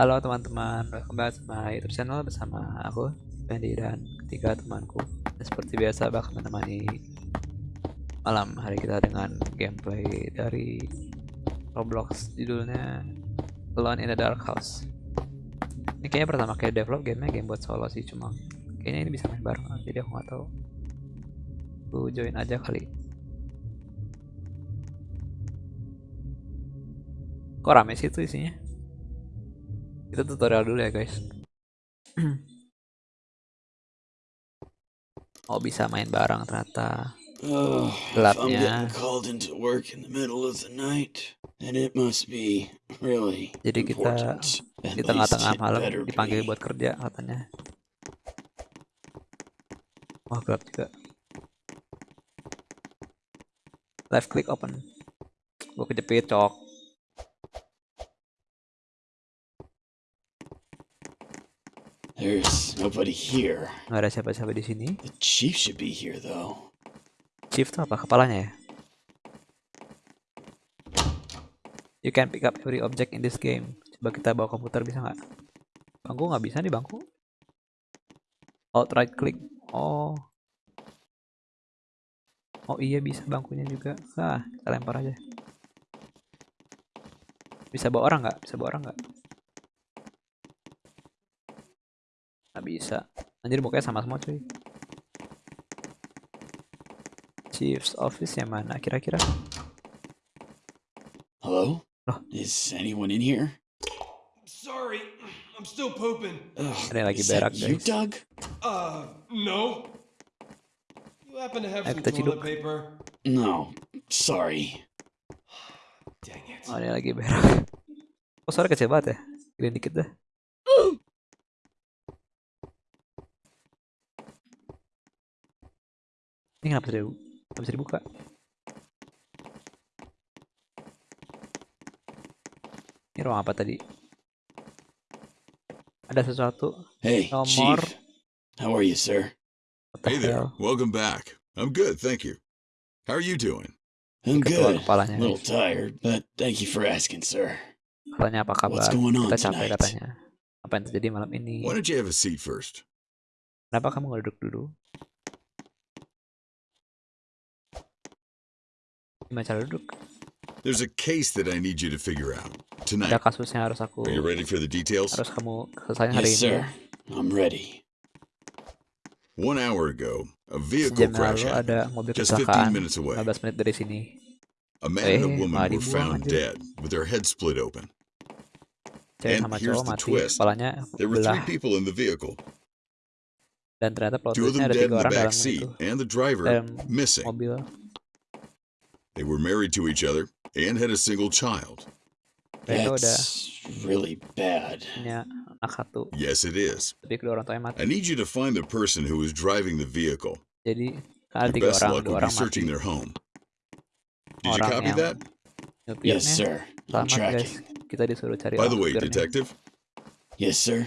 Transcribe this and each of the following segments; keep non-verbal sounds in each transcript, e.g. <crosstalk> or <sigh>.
Halo teman-teman, welcome back my YouTube channel bersama aku, Fendi dan ketiga temanku. Seperti biasa bakal menemani malam hari kita dengan gameplay dari Roblox judulnya Alone in the Dark House. Ini kayaknya pertama kali develop gamenya game buat solo sih cuma kayaknya ini bisa main bareng jadi aku nggak tahu. Aku join aja kali. Kok rame sih itu isinya? Kita tutorial dulu ya guys. oh bisa main bareng ternyata. Oh, Gelapnya. Jadi kita di tengah-tengah malam dipanggil buat kerja katanya. Wah gelap juga. Left click open. Gue kejepit cok. There's nobody here. Nggak ada siapa-siapa di sini. The chief should be here though. Chief tuh apa? Kepalanya ya? You can pick up every object in this game. Coba kita bawa komputer bisa nggak? Bangku nggak bisa nih bangku. Alt right click. Oh. Oh iya bisa bangkunya juga. Ah, kita lempar aja. Bisa bawa orang nggak? Bisa bawa orang nggak? Nggak bisa. Anjir mukanya sama semua cuy. Chief's office yang mana kira-kira? Hello? Oh. Is anyone in here? Sorry, I'm still pooping. Ugh, Ada lagi berak, you, guys. Doug? Uh, no. You happen to have Ayo some kita toilet ciduk. paper? No, sorry. <sighs> Dang it. Oh, ini lagi berak. <laughs> Oh, suara kecil banget ya. Gedein dikit dah. Ini kenapa dibu- nggak bisa dibuka? Ini ruang apa tadi? Ada sesuatu. Hey, No chief. How are you, sir? What the Hey there. hell? Welcome back. I'm good, thank you. How are you doing? I'm good. kepalanya. A little tired, but thank you for asking, sir. Katanya apa kabar? What's going on Kita capek tonight? katanya. Apa yang terjadi malam ini? Why don't you have a seat first? Kenapa kamu nggak duduk dulu? Gimana cara duduk? There's a case that I need you to figure out Ada tonight. kasusnya harus aku Are you ready for the details? harus kamu selesaikan hari Yes, ini sir. ya. I'm ready. One hour ago, a vehicle Sejam crash ada mobil just 15 kecelakaan minutes away. 15 menit dari sini. A man and a Eh, woman were found aja. dead with their heads split open. Cewek And sama here's the mati, twist. kepalanya There were belah three people in the vehicle. dan ternyata plot Two of twistnya them ada dead tiga in the orang back dalam seat, itu and the driver dalam missing. mobil. They were married to each other and had a single child. That's really bad. punya anak satu, Yes, it is. tapi kedua orang tuanya mati. I need you to find the person who was driving the vehicle. Jadi Your best orang, luck dua would orang be mati. searching their home. Did you copy that? Yes, sir. I'm tracking. Kita disuruh cari By the way, detective, Yes, sir.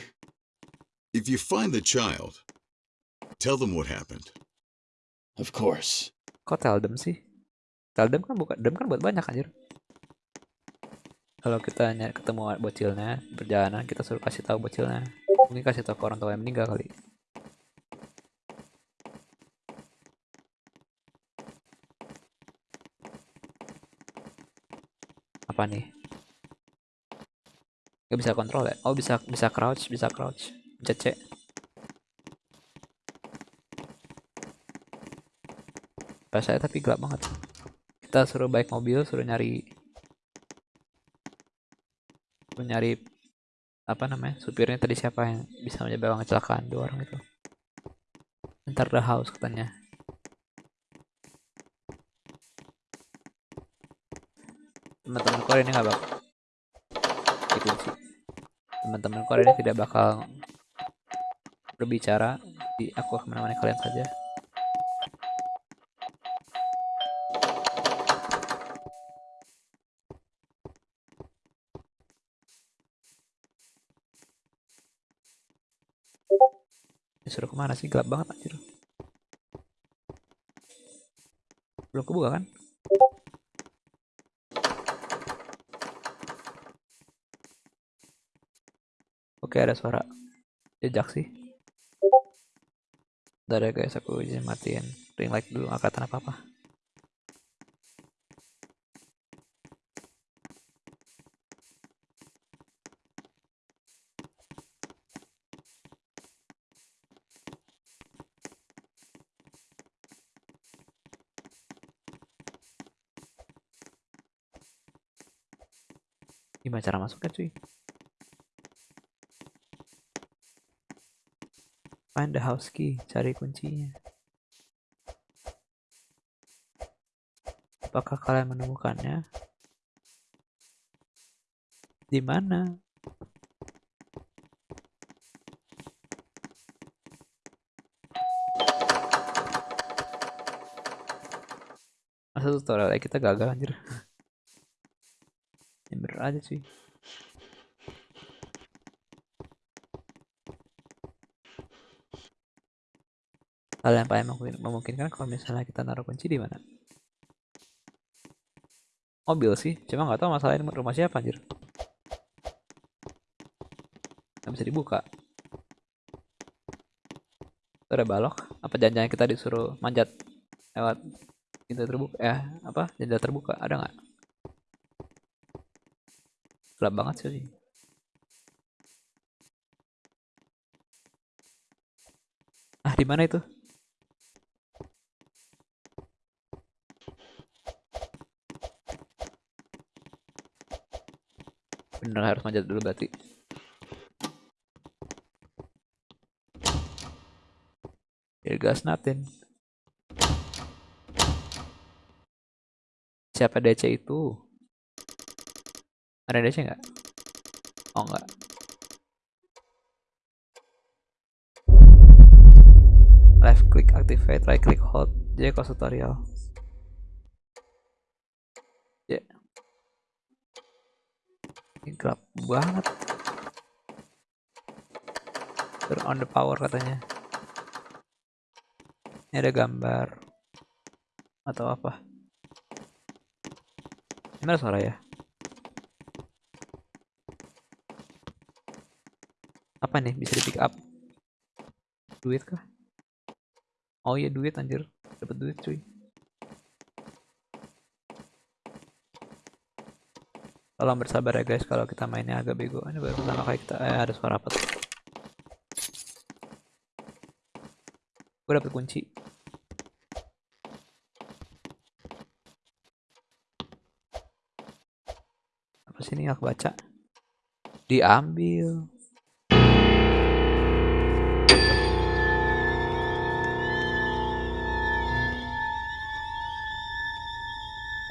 if you find the child, tell them what happened. Of course. Kok tell them sih? Tell them kan bukan dem kan buat banyak anjir. Kalau kita nyari ketemu bocilnya perjalanan, kita suruh kasih tahu bocilnya. Mungkin kasih tahu ke orang tua yang meninggal kali. Apa nih? Gak bisa kontrol ya? Oh bisa bisa crouch, bisa crouch. Pencet C. Pas saya tapi gelap banget. Kita suruh baik mobil, suruh nyari suruh nyari apa namanya supirnya tadi siapa yang bisa menyebabkan kecelakaan dua orang itu. Ntar the house katanya. Teman-temanku hari ini nggak bakal dikunci. Teman-temanku hari ini tidak bakal berbicara. Di aku akan menemani kalian saja. Disuruh ke mana sih? Gelap banget anjir. Belum kebuka kan? Oke ada suara jejak sih. Udah ya guys aku izin matiin ring light dulu kelihatan apa apa. Cara masuknya cuy? Find the house key, cari kuncinya. Apakah kalian menemukannya? Di mana? Masa tutorial kita gagal anjir? <laughs> Aja sih. Hal yang paling memungkin- memungkinkan kalau misalnya kita naruh kunci di mana? Mobil sih, cuma nggak tahu masalahnya rumah siapa anjir. Nggak bisa dibuka. Itu ada balok. Apa jangan-jangan kita disuruh manjat lewat pintu terbuka? Eh, apa? Jendela terbuka? Ada nggak? Gelap banget sih. Ah, di mana itu? Bener harus manjat dulu berarti. Here goes nothing. Siapa DC itu? Ada DC nggak? Oh nggak. Left click activate, right click hold. J close tutorial. Ya. Ini gelap banget. Turn on the power katanya. Ini ada gambar atau apa? Ini ada suara ya? Apa nih bisa di pick up? Duit kah? Oh iya duit anjir, dapat duit cuy. Tolong bersabar ya guys kalau kita mainnya agak bego. Ini baru pertama kali kita eh, ada suara apa tuh? Gue dapet kunci. Apa sih ini aku baca? Diambil.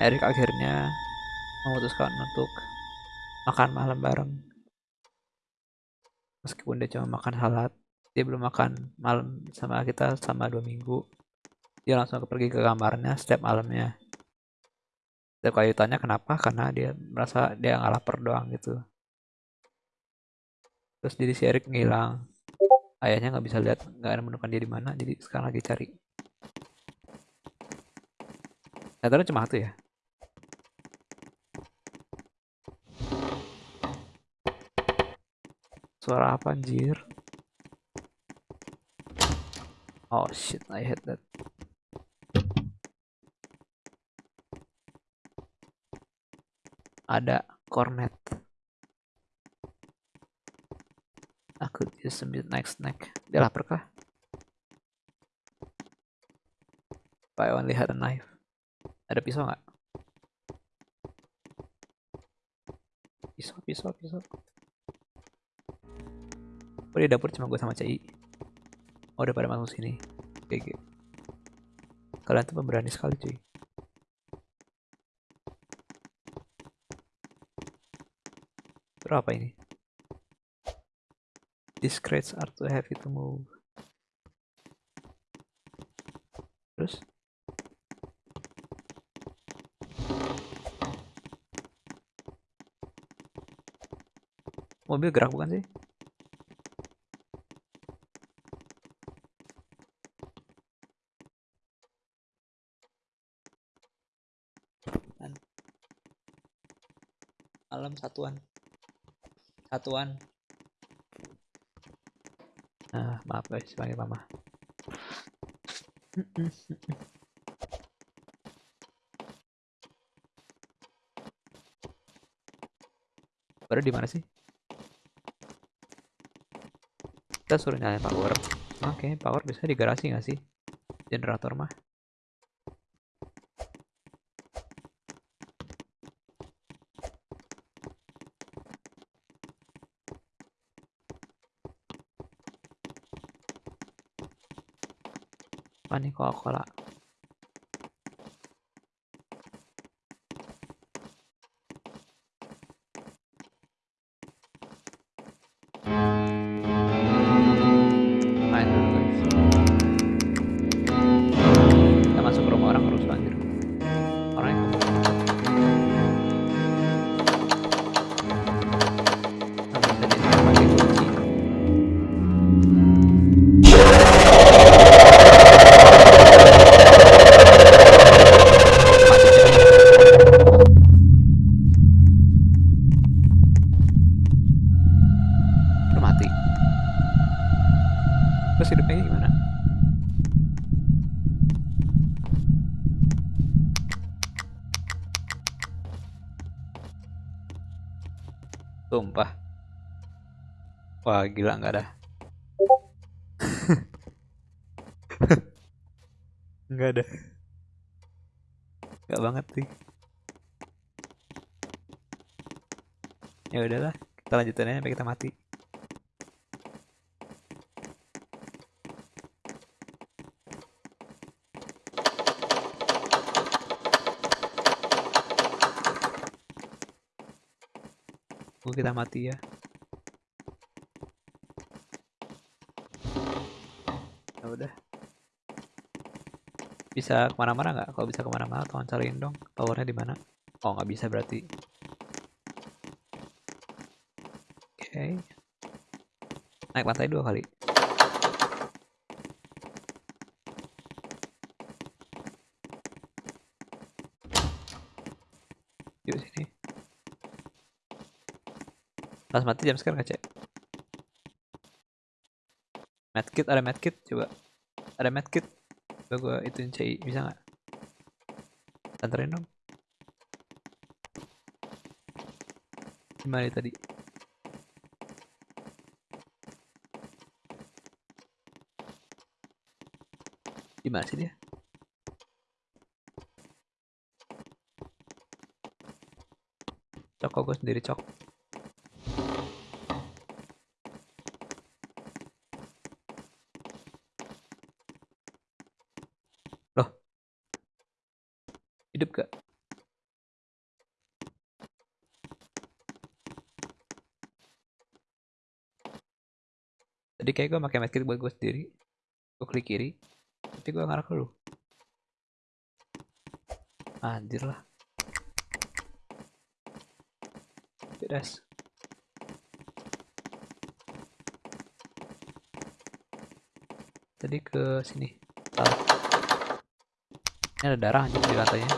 Erik akhirnya memutuskan untuk makan malam bareng. Meskipun dia cuma makan halat, dia belum makan malam sama kita sama dua minggu. Dia langsung pergi ke kamarnya setiap malamnya. Setiap kali ditanya kenapa, karena dia merasa dia nggak lapar doang gitu. Terus jadi si Erik ngilang. Ayahnya nggak bisa lihat, nggak ada menemukan dia di mana, jadi sekarang lagi cari. Ternyata cuma satu ya. Suara apa anjir? Oh shit, I hate that. Ada cornet. Aku just a next snack. Dia lapar kah? I only had a knife. Ada pisau nggak? Pisau, pisau, pisau. Oh di dapur cuma gue sama Cai. Oh udah pada masuk sini. GG. Kalian tuh pemberani sekali cuy. Terus apa ini? These crates are too heavy to move. Terus? Mobil gerak bukan sih? Malam satuan. Satuan. Nah, maaf guys, panggil mama. Baru di mana sih? Kita suruh nyalain power. Oke, power bisa di garasi nggak sih? Generator mah. Apa nih Coca-Cola? Wah gila nggak ada. <laughs> nggak ada. Nggak banget sih. Ya udahlah, kita lanjutin aja sampai kita mati. Tunggu kita mati. Ya udah. Bisa ke mana-mana nggak? Kalau bisa ke mana-mana, tolong cariin dong. Towernya di mana? Oh nggak bisa berarti. Oke. Naik lantai dua kali. Yuk sini. Pas mati jam sekarang cek. Medkit ada medkit coba. Ada medkit. Coba gua ituin CI bisa nggak? Anterin dong. Gimana tadi? Gimana sih dia? Cok gue sendiri cok. Loh. Hidup gak? Tadi kayak gue pakai medkit buat gue sendiri. Gue klik kiri. Tapi gue ngarah ke lu. Anjir lah. Beres. Tadi ke sini. Ini ada darah anjir di lantainya.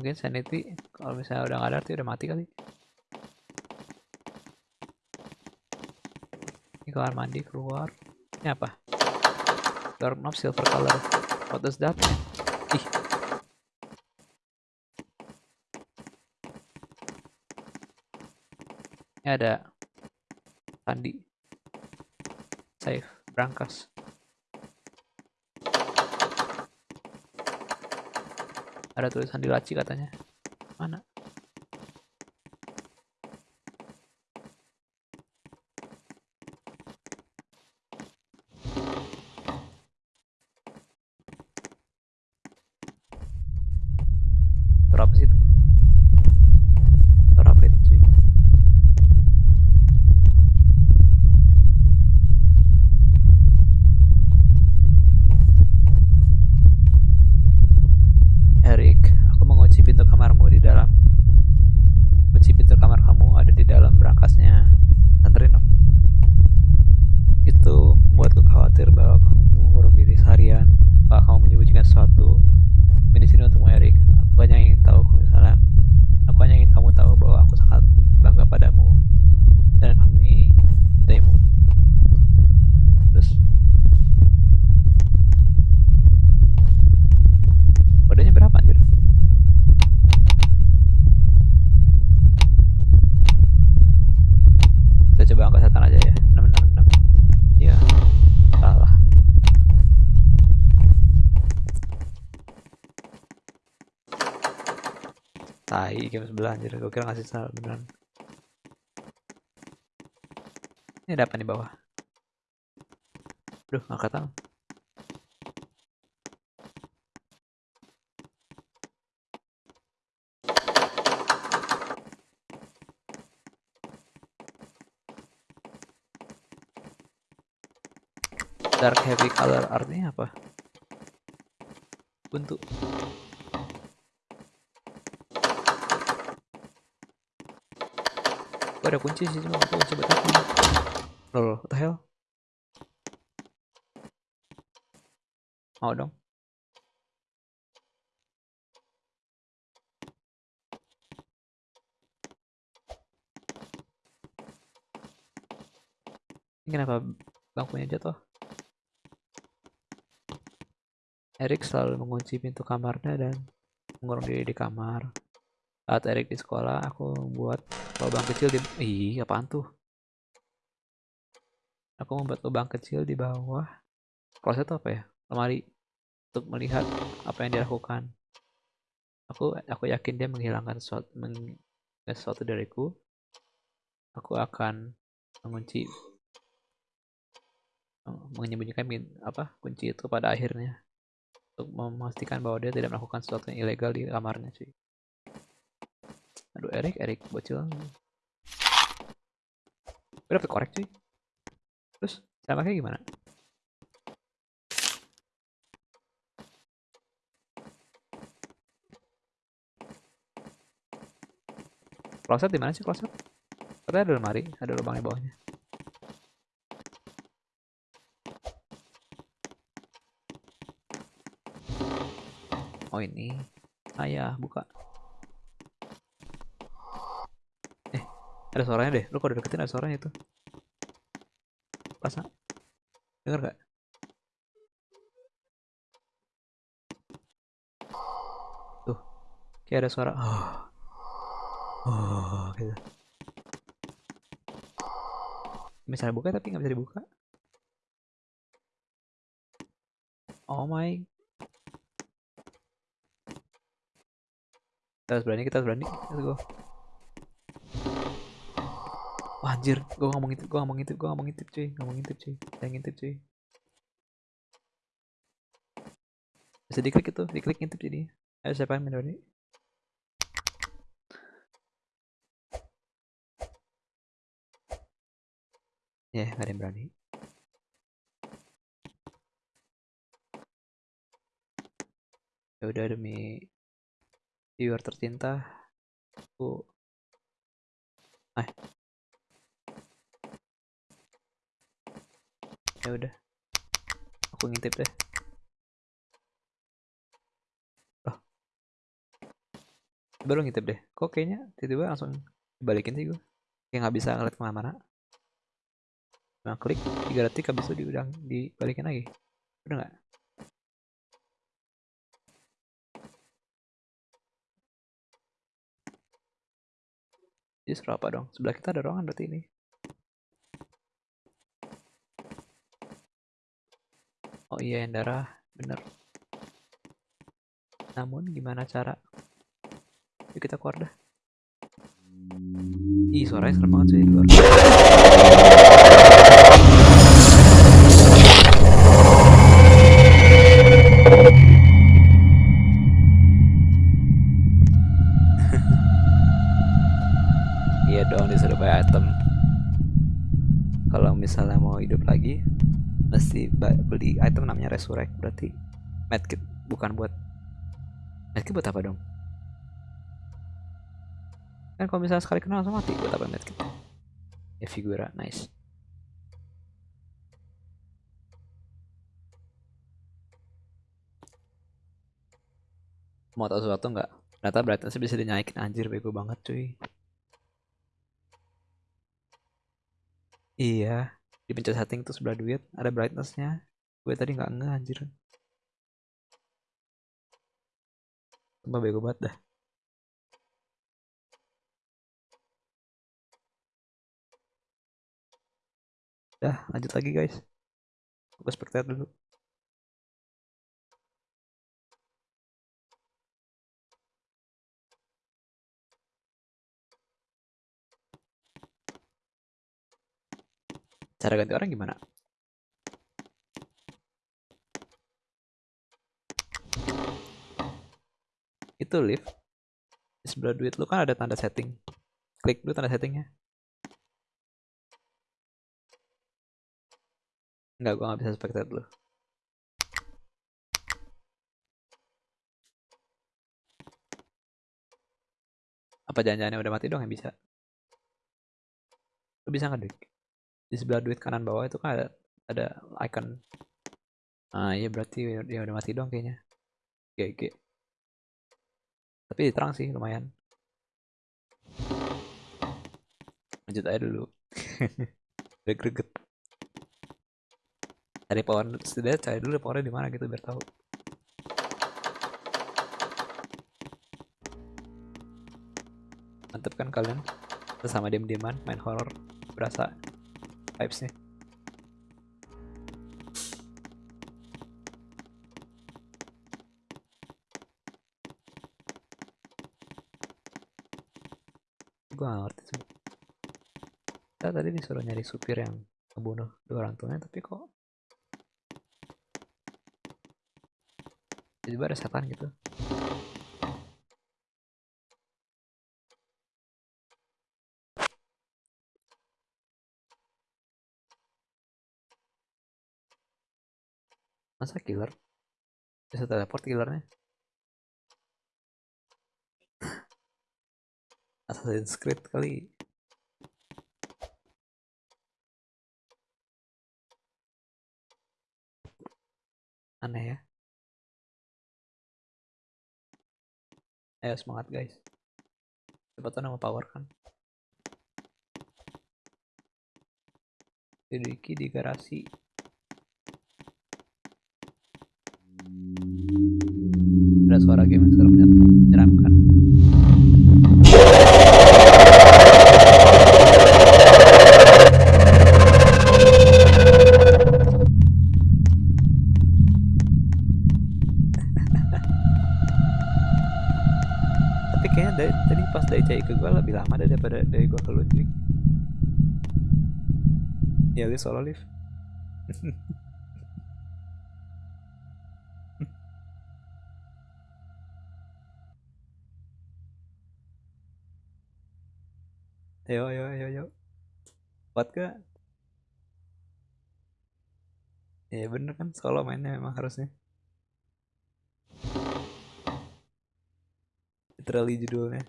Mungkin sanity kalau misalnya udah nggak ada arti udah mati kali. Ini kamar mandi keluar. Ini apa? Doorknob silver color. What does that? Ih. Ini ada sandi. Save. Brankas. Ada tulisan di laci katanya. Mana? Berapa sih itu? Berapa itu sih? Erik, aku mengunci pintu kamarmu di dalam Game sebelah anjir. Gue kira ngasih salah beneran. Ini ada apa di bawah? Aduh, nggak tahu. Dark heavy color artinya apa? Buntu. Ada kunci sih cuma gue coba apa. Loh, loh, what the hell? Mau dong. Ini kenapa bangkunya jatuh? Erik selalu mengunci pintu kamarnya dan mengurung diri di kamar. Saat Erik di sekolah, aku membuat lubang kecil di... Ih, apaan tuh? Aku membuat lubang kecil di bawah. Kloset apa ya? Lemari. Untuk melihat apa yang dilakukan. Aku aku yakin dia menghilangkan sesuatu, meng, sesuatu dariku. Aku akan mengunci menyembunyikan apa kunci itu pada akhirnya untuk memastikan bahwa dia tidak melakukan sesuatu yang ilegal di kamarnya sih. Aduh Erik, Erik bocil. Gue dapet korek cuy. Terus cara pakai gimana? Kloset di mana sih kloset? Katanya ada lemari, ada lubang di bawahnya. Oh ini. Ayah, buka. Ada suaranya deh. Lu kalau deketin ada suaranya itu. Pasang. Dengar gak? Tuh. Kayak ada suara. Oh. Oh, gitu. Misalnya buka tapi nggak bisa dibuka. Oh my kita harus berani kita harus berani let's go Wah, anjir gue ngomong itu gue ngomong itu gue ngomong itu cuy. Ngomong itu cuy. Saya ngintip cuy. Bisa diklik itu diklik ngintip jadi. Ayo siapa yang berani ya yeah, ada yang berani. Ya udah demi viewer tercinta aku eh ya udah. Aku ngintip deh. Loh baru ngintip deh. Kok kayaknya tiba-tiba langsung dibalikin sih gue kayak nggak bisa ngeliat ke mana-mana. Nah klik. Tiga detik habis itu diudang dibalikin lagi. Udah nggak? Justru apa dong? Sebelah kita ada ruangan berarti ini. Iya yang darah, bener. Namun gimana cara? Yuk kita keluar dah. Ih suaranya serem banget sih di luar. Misalnya mau hidup lagi, mesti beli item namanya resurrect berarti medkit bukan buat medkit buat apa dong? Kan kalau misalnya sekali kenal langsung mati buat apa medkit? Ya figura nice. Mau tahu sesuatu nggak? Ternyata brightness bisa dinaikin anjir bego banget cuy. Iya, dipencet setting tuh sebelah duit ada brightnessnya. Gue tadi nggak nge anjir. Sumpah bego banget dah. Dah, lanjut lagi guys. Gue spectate dulu. Cara ganti orang gimana? Itu lift. Di sebelah duit lu kan ada tanda setting. Klik dulu tanda settingnya. Enggak, gua nggak bisa spectate dulu. Apa jangan-jangan udah mati dong yang bisa? Lu bisa nggak, Dik? Di sebelah duit kanan bawah itu kan ada ada icon. Ah iya berarti dia udah mati dong kayaknya. GG. Tapi terang sih lumayan. Lanjut aja dulu. <laughs> Udah greget. Cari power setidaknya cari dulu powernya di mana gitu biar tahu. Mantep kan kalian? Sama diem-dieman main horror berasa vibes-nya. Gue gak ngerti sih. Kita tadi disuruh nyari supir yang ngebunuh dua orang tuanya tapi kok tiba-tiba ada setan gitu. Masa killer? Bisa teleport killernya? Assassin's Creed kali. Aneh ya. Ayo semangat guys. Cepetan nama power kan. Sedikit di garasi. Suara game yang serem menyeramkan. Tapi kayaknya dari, tadi pas dari cai ke gue lebih lama daripada dari gue ke Ludwig. Ya lu solo live. <laughs> Ayo, ayo, ayo, ayo. Kuat gak? Ya bener kan, solo mainnya memang harusnya. Literally judulnya.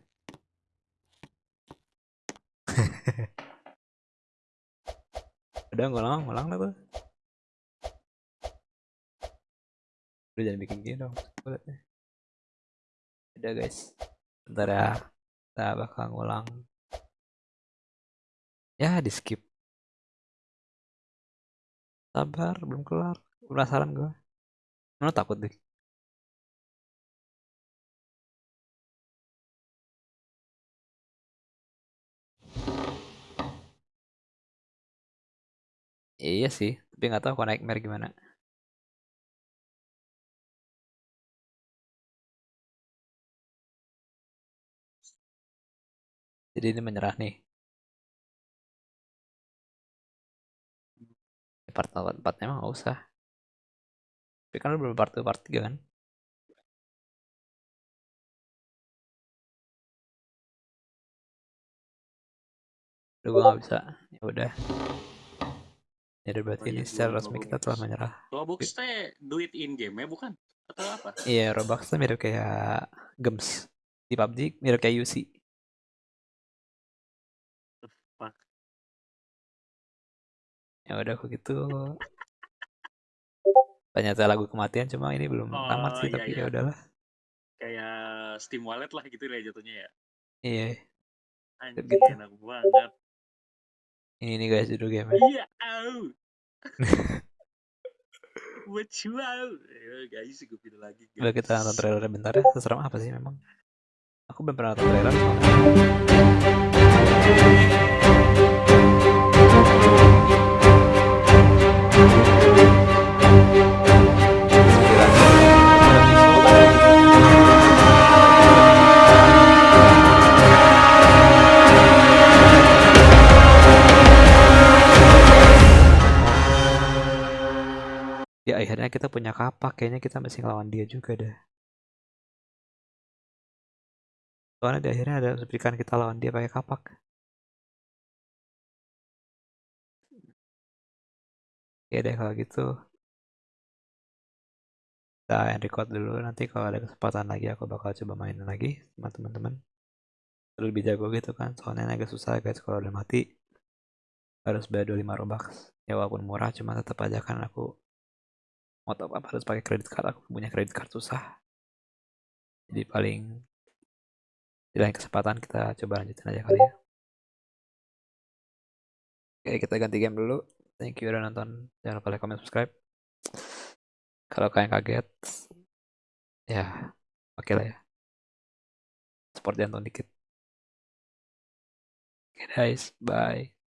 <laughs> Udah ngulang, ngulang lah tuh. Udah jangan bikin gini dong. Kulitnya. Udah guys. Bentar ya. Kita bakal ngulang. Ya di skip. Sabar, belum kelar. Penasaran gue. Mana takut deh. Iya sih, tapi nggak tahu kalau nightmare gimana. Jadi ini menyerah nih. Part 4 emang nggak usah. Tapi kan lu belum part 2, part 3 kan? Udah gue nggak bisa. Ya udah. Ya udah berarti ini secara resmi kita telah menyerah. Robux teh duit in game ya bukan? Atau apa? Iya, Robux tuh mirip kayak Gems di PUBG, mirip kayak UC. Ya udah kok gitu. Ternyata lagu kematian cuma ini belum tamat Oh, sih iya, tapi iya. ya udahlah. Kayak Steam Wallet lah gitu ya jatuhnya ya. Iya, Anjing Gitu. enak banget. ini nih guys judul game. Iya, au. What you out? Ya, guys, gue pindah lagi. Kita nonton trailernya bentar ya. Seserem apa sih memang? Aku belum pernah nonton trailer akhirnya kita punya kapak kayaknya kita mesti ngelawan dia juga deh. Soalnya di akhirnya ada berikan kita lawan dia pakai kapak. Ya deh kalau gitu. Kita end record dulu. Nanti kalau ada kesempatan lagi aku bakal coba mainin lagi sama teman-teman. Lebih jago gitu kan? Soalnya agak susah guys kalau udah mati. Harus bayar 25 robux. Ya walaupun murah cuma tetap aja kan aku mau top up harus pakai kredit card. Aku punya kredit card susah. Jadi paling di lain kesempatan kita coba lanjutin aja kali ya. Oke kita ganti game dulu. Thank you udah nonton. Jangan lupa like comment subscribe. Kalau kalian kaget ya oke lah ya. Support jantung dikit. Oke guys. Bye